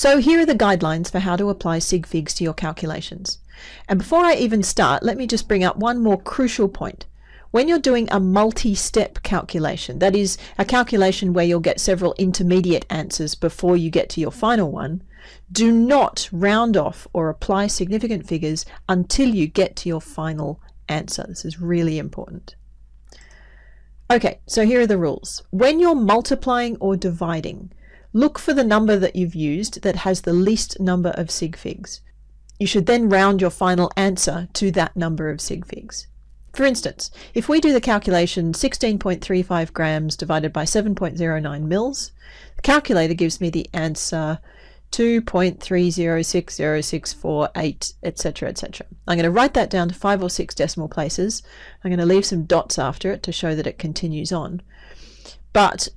So here are the guidelines for how to apply sig figs to your calculations. And before I even start, let me just bring up one more crucial point. When you're doing a multi-step calculation, that is a calculation where you'll get several intermediate answers before you get to your final one, do not round off or apply significant figures until you get to your final answer. This is really important. Okay, so here are the rules. When you're multiplying or dividing, look for the number that you've used that has the least number of sig figs. You should then round your final answer to that number of sig figs. For instance, if we do the calculation 16.35 grams divided by 7.09 mils, the calculator gives me the answer 2.3060648, etc., etc. I'm going to write that down to five or six decimal places. I'm going to leave some dots after it to show that it continues on. But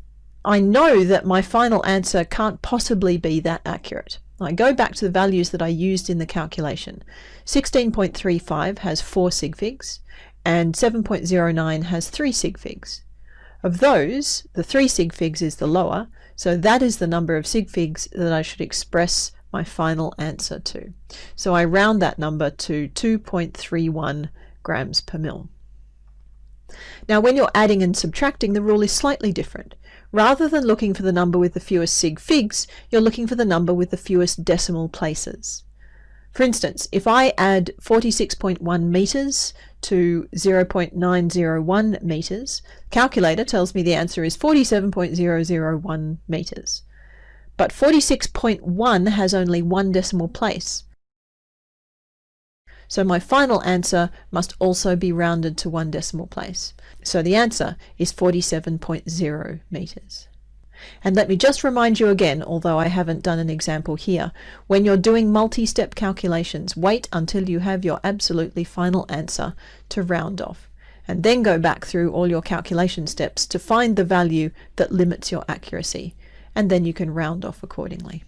I know that my final answer can't possibly be that accurate. I go back to the values that I used in the calculation. 16.35 has 4 sig figs and 7.09 has 3 sig figs. Of those, the 3 sig figs is the lower, so that is the number of sig figs that I should express my final answer to. So I round that number to 2.31 grams per mil. Now when you're adding and subtracting, the rule is slightly different. Rather than looking for the number with the fewest sig figs, you're looking for the number with the fewest decimal places. For instance, if I add 46.1 meters to 0.901 meters, calculator tells me the answer is 47.001 meters. But 46.1 has only one decimal place. So my final answer must also be rounded to one decimal place. So the answer is 47.0 meters. And let me just remind you again, although I haven't done an example here, when you're doing multi-step calculations, wait until you have your absolutely final answer to round off. And then go back through all your calculation steps to find the value that limits your accuracy. And then you can round off accordingly.